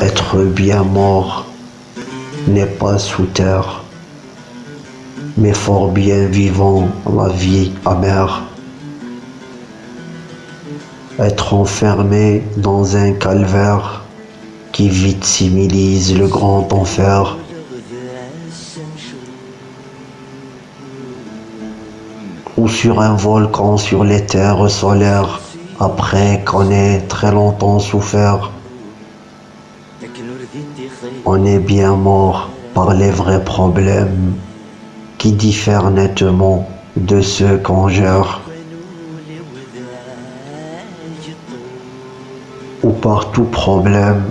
Être bien mort n'est pas sous terre, mais fort bien vivant la vie amère. Être enfermé dans un calvaire qui vite similise le grand enfer. Ou sur un volcan sur les terres solaires, après qu'on ait très longtemps souffert. On est bien mort par les vrais problèmes qui diffèrent nettement de ceux qu'on gère. Ou par tout problème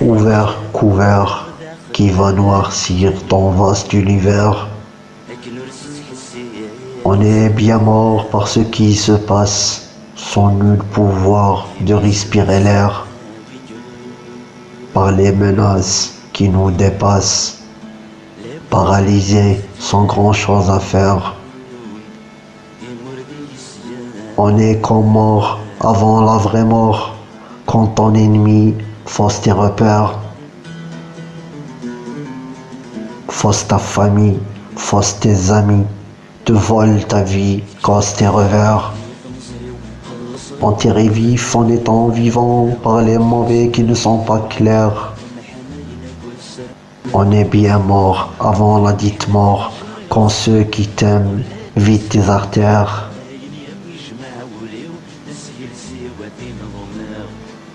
ouvert, couvert, qui va noircir ton vaste univers. On est bien mort par ce qui se passe, sans nul pouvoir de respirer l'air, par les menaces qui nous dépassent, paralysés sans grand chose à faire. On est comme mort avant la vraie mort, quand ton ennemi fausse tes repères, fausse ta famille, fausse tes amis, te vole ta vie, casse tes revers. Enterré vif en étant vivant par les mauvais qui ne sont pas clairs. On est bien mort avant la dite mort, quand ceux qui t'aiment vident tes artères.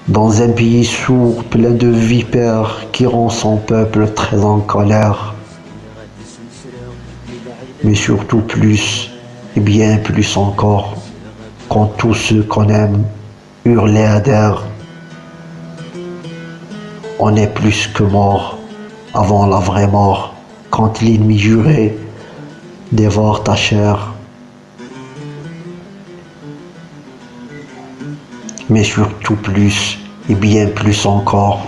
Dans un pays sourd, plein de vipères qui rend son peuple très en colère. Mais surtout plus, et bien plus encore, quand tous ceux qu'on aime hurlent adhèrent. On est plus que mort avant la vraie mort, quand l'ennemi juré dévore ta chair. mais surtout plus et bien plus encore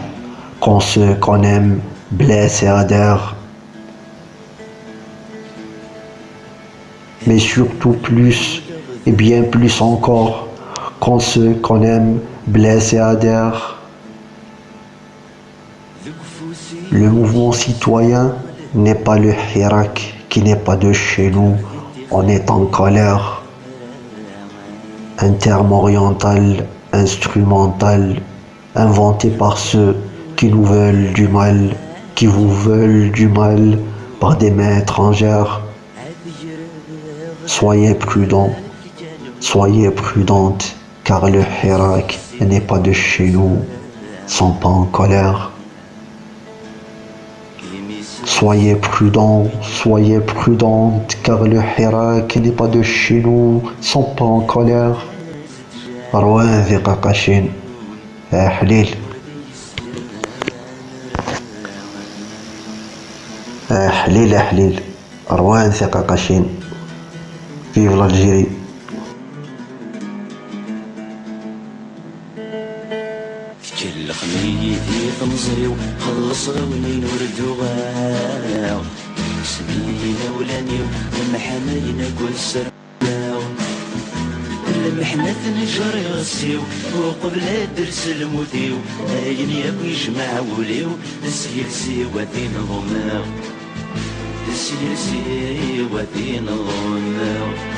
quand ceux qu'on aime blessent et adhèrent. Mais surtout plus et bien plus encore quand ceux qu'on aime blessent et adhèrent. Le mouvement citoyen n'est pas le Hirak qui n'est pas de chez nous, on est en colère. Un terme oriental instrumental inventé par ceux qui nous veulent du mal, qui vous veulent du mal par des mains étrangères. Soyez prudents, Soyez prudentes, car le Hirak n'est pas de chez nous, sans pas en colère. Soyez prudent, soyez prudentes, car le Hirak n'est pas de chez nous, sans pas en colère. Rouen Vikakashin, Ahlil. Ahlil, Ahlil. Rouen Vikakashin. Vive l'Algérie. كل خميتي تمزيو خلص غوني نورد وغاو سمينا ولانيو ومحملنا كل سر المحنة نجر يغسيو وقبل درس الموتيو اين ياكو يجمع وليو السير سيواتين ضماو السير سيواتين ضماو